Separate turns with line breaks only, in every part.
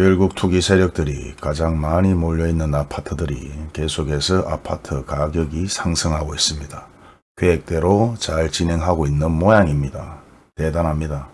결국 투기 세력들이 가장 많이 몰려있는 아파트들이 계속해서 아파트 가격이 상승하고 있습니다. 계획대로 잘 진행하고 있는 모양입니다. 대단합니다.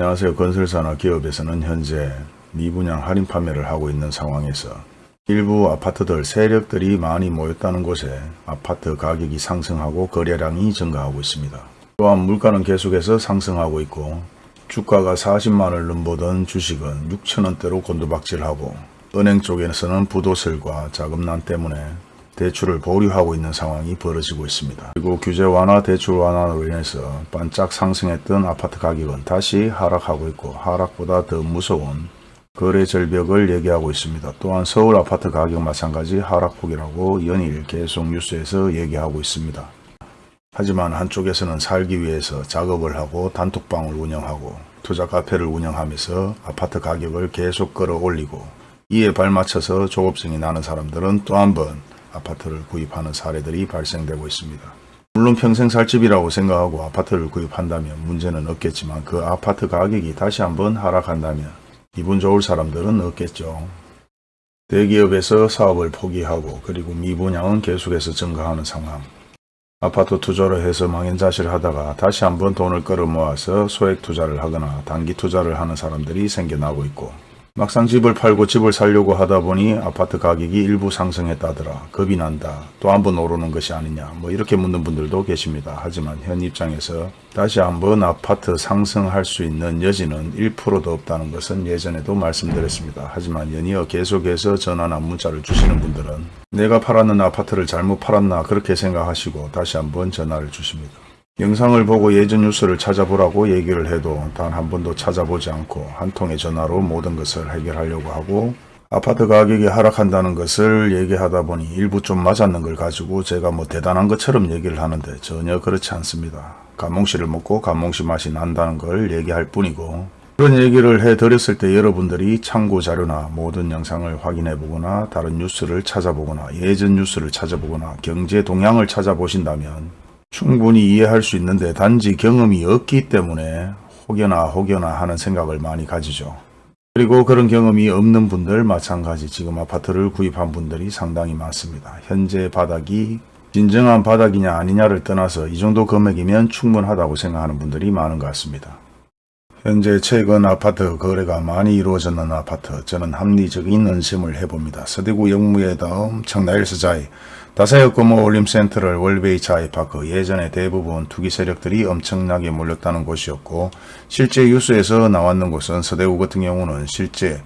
안녕하세요. 건설사나 기업에서는 현재 미분양 할인 판매를 하고 있는 상황에서 일부 아파트들 세력들이 많이 모였다는 곳에 아파트 가격이 상승하고 거래량이 증가하고 있습니다. 또한 물가는 계속해서 상승하고 있고 주가가 40만원을 넘보던 주식은 6천원대로 곤두박질하고 은행 쪽에서는 부도설과 자금난 때문에 대출을 보류하고 있는 상황이 벌어지고 있습니다. 그리고 규제 완화, 대출 완화로 인해서 반짝 상승했던 아파트 가격은 다시 하락하고 있고 하락보다 더 무서운 거래 절벽을 얘기하고 있습니다. 또한 서울 아파트 가격 마찬가지 하락폭이라고 연일 계속 뉴스에서 얘기하고 있습니다. 하지만 한쪽에서는 살기 위해서 작업을 하고 단톡방을 운영하고 투자 카페를 운영하면서 아파트 가격을 계속 끌어올리고 이에 발맞춰서 조급증이 나는 사람들은 또 한번 아파트를 구입하는 사례들이 발생되고 있습니다. 물론 평생 살 집이라고 생각하고 아파트를 구입한다면 문제는 없겠지만 그 아파트 가격이 다시 한번 하락한다면 기분 좋을 사람들은 없겠죠. 대기업에서 사업을 포기하고 그리고 미분양은 계속해서 증가하는 상황. 아파트 투자를 해서 망연자실을 하다가 다시 한번 돈을 끌어모아서 소액 투자를 하거나 단기 투자를 하는 사람들이 생겨나고 있고 막상 집을 팔고 집을 살려고 하다 보니 아파트 가격이 일부 상승했다더라. 겁이 난다. 또 한 번 오르는 것이 아니냐. 뭐 이렇게 묻는 분들도 계십니다. 하지만 현 입장에서 다시 한번 아파트 상승할 수 있는 여지는 1%도 없다는 것은 예전에도 말씀드렸습니다. 하지만 연이어 계속해서 전화나 문자를 주시는 분들은 내가 팔았는 아파트를 잘못 팔았나 그렇게 생각하시고 다시 한번 전화를 주십니다. 영상을 보고 예전 뉴스를 찾아보라고 얘기를 해도 단 한 번도 찾아보지 않고 한 통의 전화로 모든 것을 해결하려고 하고 아파트 가격이 하락한다는 것을 얘기하다 보니 일부 좀 맞았는 걸 가지고 제가 뭐 대단한 것처럼 얘기를 하는데 전혀 그렇지 않습니다. 감몽씨를 먹고 감몽씨 맛이 난다는 걸 얘기할 뿐이고 그런 얘기를 해드렸을 때 여러분들이 참고 자료나 모든 영상을 확인해 보거나 다른 뉴스를 찾아보거나 예전 뉴스를 찾아보거나 경제 동향을 찾아보신다면 충분히 이해할 수 있는데 단지 경험이 없기 때문에 혹여나 혹여나 하는 생각을 많이 가지죠. 그리고 그런 경험이 없는 분들 마찬가지 지금 아파트를 구입한 분들이 상당히 많습니다. 현재 바닥이 진정한 바닥이냐 아니냐를 떠나서 이 정도 금액이면 충분하다고 생각하는 분들이 많은 것 같습니다. 현재 최근 아파트 거래가 많이 이루어졌는 아파트 저는 합리적인 은심을 해봅니다. 서대구 영무의 다음 청라일스자이 다사역 근무 올림센터를 월베이차 아이파크 예전에 대부분 투기 세력들이 엄청나게 몰렸다는 곳이었고 실제 뉴스에서 나왔는 곳은 서대구 같은 경우는 실제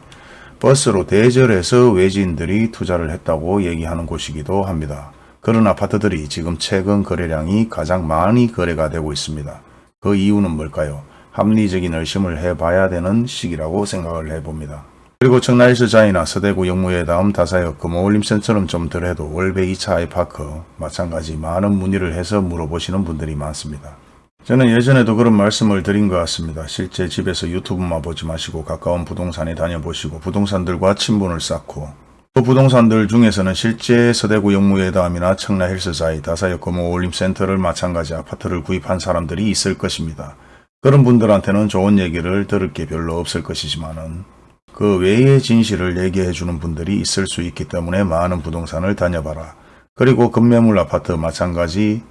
버스로 대절해서 외지인들이 투자를 했다고 얘기하는 곳이기도 합니다. 그런 아파트들이 지금 최근 거래량이 가장 많이 거래가 되고 있습니다. 그 이유는 뭘까요? 합리적인 의심을 해봐야 되는 시기라고 생각을 해봅니다. 그리고 청라일스 자이나 서대구 영무회 다음 다사역 금호올림센처럼 좀 덜 해도 월배 2차 아이파크 마찬가지 많은 문의를 해서 물어보시는 분들이 많습니다. 저는 예전에도 그런 말씀을 드린 것 같습니다. 실제 집에서 유튜브만 보지 마시고 가까운 부동산에 다녀보시고 부동산들과 친분을 쌓고 그 부동산들 중에서는 실제 서대구 영무회담이나 청라 헬스자이 다사역 금호올림센터를 마찬가지 아파트를 구입한 사람들이 있을 것입니다. 그런 분들한테는 좋은 얘기를 들을 게 별로 없을 것이지만은 그 외의 진실을 얘기해 주는 분들이 있을 수 있기 때문에 많은 부동산을 다녀봐라. 그리고 급매물 아파트 마찬가지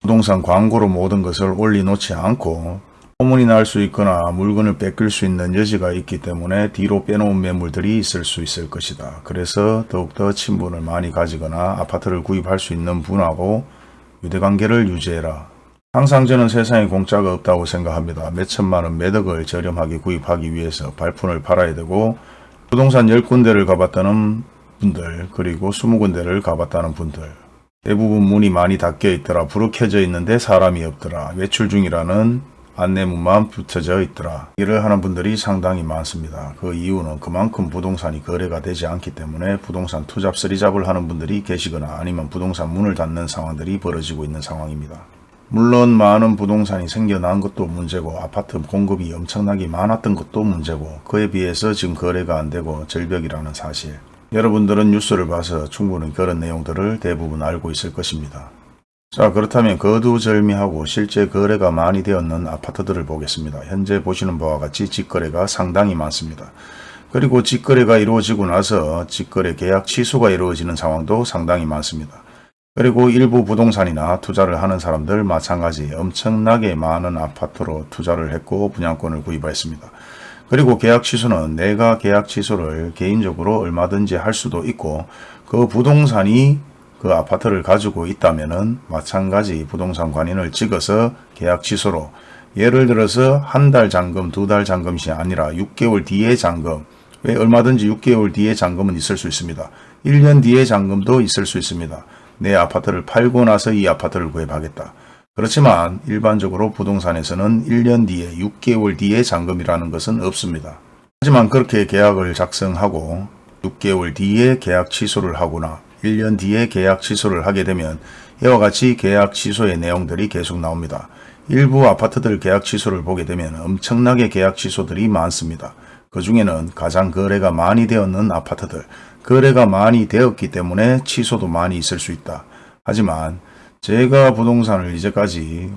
부동산 광고로 모든 것을 올려놓지 않고 소문이 날 수 있거나 물건을 뺏길 수 있는 여지가 있기 때문에 뒤로 빼놓은 매물들이 있을 수 있을 것이다. 그래서 더욱더 친분을 많이 가지거나 아파트를 구입할 수 있는 분하고 유대관계를 유지해라. 항상 저는 세상에 공짜가 없다고 생각합니다. 몇천만원 매덕을 저렴하게 구입하기 위해서 발품을 팔아야 되고 부동산 10군데를 가봤다는 분들 그리고 20군데를 가봤다는 분들 대부분 문이 많이 닫혀 있더라. 켜져 있는데 사람이 없더라. 외출 중이라는 안내문만 붙여져 있더라. 일을 하는 분들이 상당히 많습니다. 그 이유는 그만큼 부동산이 거래가 되지 않기 때문에 부동산 투잡 쓰리잡을 하는 분들이 계시거나 아니면 부동산 문을 닫는 상황들이 벌어지고 있는 상황입니다. 물론 많은 부동산이 생겨난 것도 문제고 아파트 공급이 엄청나게 많았던 것도 문제고 그에 비해서 지금 거래가 안 되고 절벽이라는 사실 여러분들은 뉴스를 봐서 충분히 그런 내용들을 대부분 알고 있을 것입니다. 자 그렇다면 거두절미하고 실제 거래가 많이 되었는 아파트들을 보겠습니다. 현재 보시는 바와 같이 직거래가 상당히 많습니다. 그리고 직거래가 이루어지고 나서 직거래 계약 취소가 이루어지는 상황도 상당히 많습니다. 그리고 일부 부동산이나 투자를 하는 사람들 마찬가지 엄청나게 많은 아파트로 투자를 했고 분양권을 구입했습니다. 그리고 계약 취소는 내가 계약 취소를 개인적으로 얼마든지 할 수도 있고 그 부동산이 그 아파트를 가지고 있다면 은 마찬가지 부동산 관인을 찍어서 계약 취소로 예를 들어서 한 달 잔금, 두 달 잔금이 아니라 6개월 뒤에 잔금 왜 얼마든지 6개월 뒤에 잔금은 있을 수 있습니다. 1년 뒤에 잔금도 있을 수 있습니다. 내 아파트를 팔고 나서 이 아파트를 구입하겠다. 그렇지만 일반적으로 부동산에서는 1년 뒤에 6개월 뒤에 잔금이라는 것은 없습니다. 하지만 그렇게 계약을 작성하고 6개월 뒤에 계약 취소를 하거나 1년 뒤에 계약 취소를 하게 되면 이와 같이 계약 취소의 내용들이 계속 나옵니다. 일부 아파트들 계약 취소를 보게 되면 엄청나게 계약 취소들이 많습니다. 그 중에는 가장 거래가 많이 되었는 아파트들, 거래가 많이 되었기 때문에 취소도 많이 있을 수 있다. 하지만 제가 부동산을 이제까지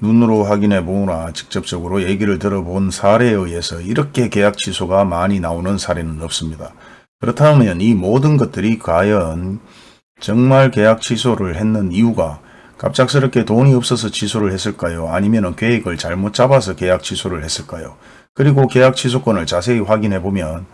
눈으로 확인해 보거나 직접적으로 얘기를 들어본 사례에 의해서 이렇게 계약 취소가 많이 나오는 사례는 없습니다. 그렇다면 이 모든 것들이 과연 정말 계약 취소를 했는 이유가 갑작스럽게 돈이 없어서 취소를 했을까요? 아니면 계획을 잘못 잡아서 계약 취소를 했을까요? 그리고 계약 취소권을 자세히 확인해 보면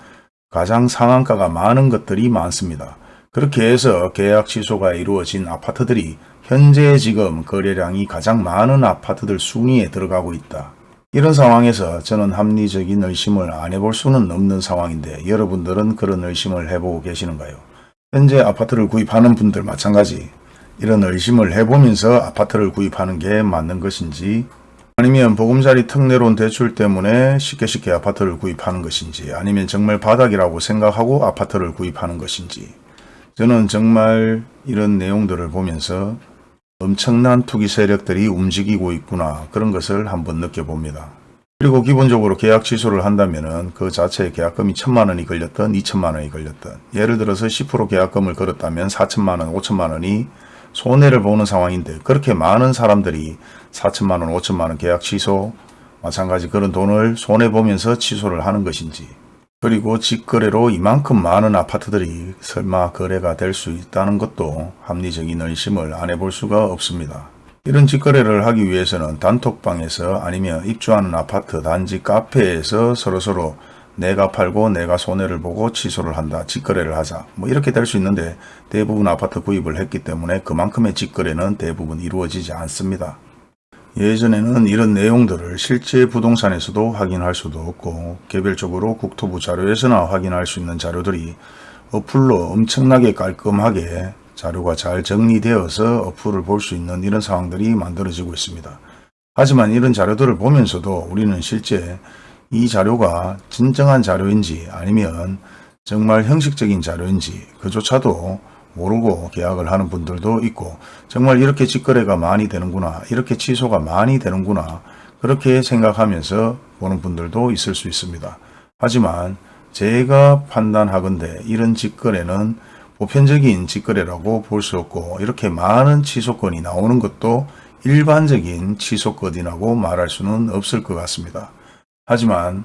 가장 상한가가 많은 것들이 많습니다. 그렇게 해서 계약 취소가 이루어진 아파트들이 현재 지금 거래량이 가장 많은 아파트들 순위에 들어가고 있다. 이런 상황에서 저는 합리적인 의심을 안 해볼 수는 없는 상황인데 여러분들은 그런 의심을 해보고 계시는가요? 현재 아파트를 구입하는 분들 마찬가지 이런 의심을 해보면서 아파트를 구입하는 게 맞는 것인지 아니면 보금자리 특례론 대출 때문에 쉽게 쉽게 아파트를 구입하는 것인지 아니면 정말 바닥이라고 생각하고 아파트를 구입하는 것인지 저는 정말 이런 내용들을 보면서 엄청난 투기 세력들이 움직이고 있구나 그런 것을 한번 느껴봅니다. 그리고 기본적으로 계약 취소를 한다면 그 자체의 계약금이 천만 원이 걸렸던 2천만 원이 걸렸던 예를 들어서 10% 계약금을 걸었다면 4천만 원, 5천만 원이 손해를 보는 상황인데 그렇게 많은 사람들이 4천만 원, 5천만 원 계약 취소 마찬가지 그런 돈을 손해보면서 취소를 하는 것인지 그리고 직거래로 이만큼 많은 아파트들이 설마 거래가 될 수 있다는 것도 합리적인 의심을 안 해볼 수가 없습니다. 이런 직거래를 하기 위해서는 단톡방에서 아니면 입주하는 아파트 단지 카페에서 서로서로 내가 팔고 내가 손해를 보고 취소를 한다. 직거래를 하자. 뭐 이렇게 될 수 있는데 대부분 아파트 구입을 했기 때문에 그만큼의 직거래는 대부분 이루어지지 않습니다. 예전에는 이런 내용들을 실제 부동산에서도 확인할 수도 없고 개별적으로 국토부 자료에서나 확인할 수 있는 자료들이 어플로 엄청나게 깔끔하게 자료가 잘 정리되어서 어플을 볼 수 있는 이런 상황들이 만들어지고 있습니다. 하지만 이런 자료들을 보면서도 우리는 실제 이 자료가 진정한 자료인지 아니면 정말 형식적인 자료인지 그조차도 모르고 계약을 하는 분들도 있고 정말 이렇게 직거래가 많이 되는구나 이렇게 취소가 많이 되는구나 그렇게 생각하면서 보는 분들도 있을 수 있습니다. 하지만 제가 판단하건대 이런 직거래는 보편적인 직거래라고 볼 수 없고 이렇게 많은 취소건이 나오는 것도 일반적인 취소건이라고 말할 수는 없을 것 같습니다. 하지만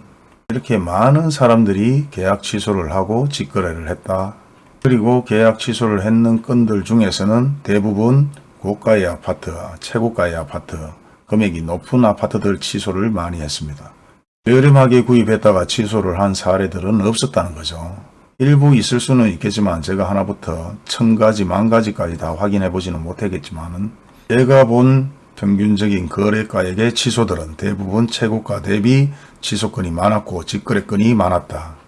이렇게 많은 사람들이 계약 취소를 하고 직거래를 했다 그리고 계약 취소를 했는 건들 중에서는 대부분 고가의 아파트, 최고가의 아파트, 금액이 높은 아파트들 취소를 많이 했습니다. 저렴하게 구입했다가 취소를 한 사례들은 없었다는 거죠. 일부 있을 수는 있겠지만 제가 하나부터 천 가지, 만 가지까지 다 확인해 보지는 못하겠지만 제가 본 평균적인 거래가액의 취소들은 대부분 최고가 대비 취소건이 많았고 직거래건이 많았다.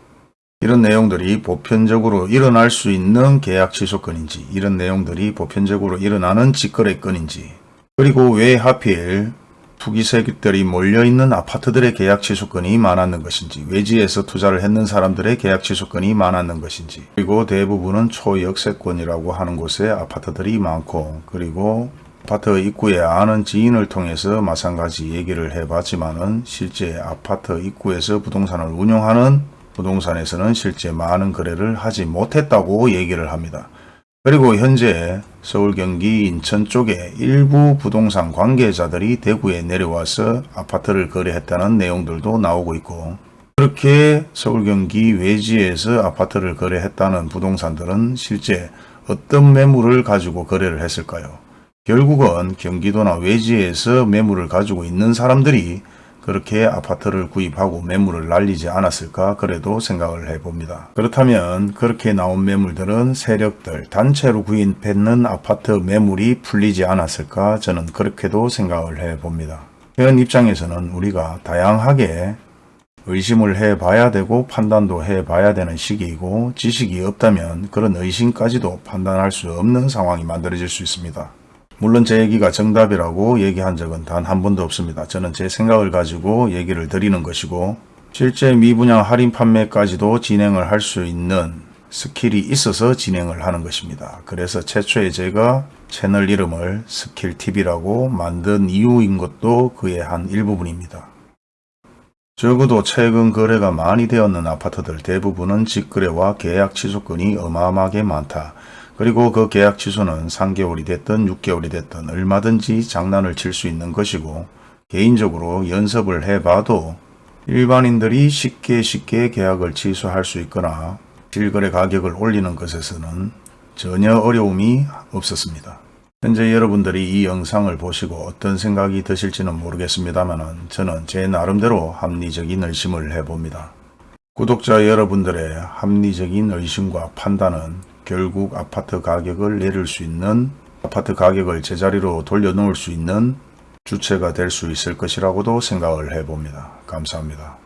이런 내용들이 보편적으로 일어날 수 있는 계약 취소건인지 이런 내용들이 보편적으로 일어나는 직거래건인지 그리고 왜 하필 투기 세력들이 몰려있는 아파트들의 계약 취소건이 많았는 것인지 외지에서 투자를 했는 사람들의 계약 취소건이 많았는 것인지 그리고 대부분은 초역세권이라고 하는 곳에 아파트들이 많고 그리고 아파트 입구에 아는 지인을 통해서 마찬가지 얘기를 해봤지만은 실제 아파트 입구에서 부동산을 운영하는 부동산에서는 실제 많은 거래를 하지 못했다고 얘기를 합니다. 그리고 현재 서울 경기 인천 쪽에 일부 부동산 관계자들이 대구에 내려와서 아파트를 거래했다는 내용들도 나오고 있고 그렇게 서울 경기 외지에서 아파트를 거래했다는 부동산들은 실제 어떤 매물을 가지고 거래를 했을까요? 결국은 경기도나 외지에서 매물을 가지고 있는 사람들이 그렇게 아파트를 구입하고 매물을 날리지 않았을까 그래도 생각을 해봅니다. 그렇다면 그렇게 나온 매물들은 세력들 단체로 구입했는 아파트 매물이 풀리지 않았을까 저는 그렇게도 생각을 해봅니다. 현 입장에서는 우리가 다양하게 의심을 해봐야 되고 판단도 해봐야 되는 시기이고 지식이 없다면 그런 의심까지도 판단할 수 없는 상황이 만들어질 수 있습니다. 물론 제 얘기가 정답이라고 얘기한 적은 단 한 번도 없습니다. 저는 제 생각을 가지고 얘기를 드리는 것이고 실제 미분양 할인 판매까지도 진행을 할 수 있는 skill이 있어서 진행을 하는 것입니다. 그래서 최초에 제가 채널 이름을 스킬TV라고 만든 이유인 것도 그의 한 일부분입니다. 적어도 최근 거래가 많이 되었는 아파트들 대부분은 직거래와 계약 취소건이 어마어마하게 많다. 그리고 그 계약 취소는 3개월이 됐든 6개월이 됐든 얼마든지 장난을 칠 수 있는 것이고 개인적으로 연습을 해봐도 일반인들이 쉽게 쉽게 계약을 취소할 수 있거나 실거래 가격을 올리는 것에서는 전혀 어려움이 없었습니다. 현재 여러분들이 이 영상을 보시고 어떤 생각이 드실지는 모르겠습니다만 저는 제 나름대로 합리적인 의심을 해봅니다. 구독자 여러분들의 합리적인 의심과 판단은 결국 아파트 가격을 내릴 수 있는 아파트 가격을 제자리로 돌려놓을 수 있는 주체가 될 수 있을 것이라고도 생각을 해봅니다. 감사합니다.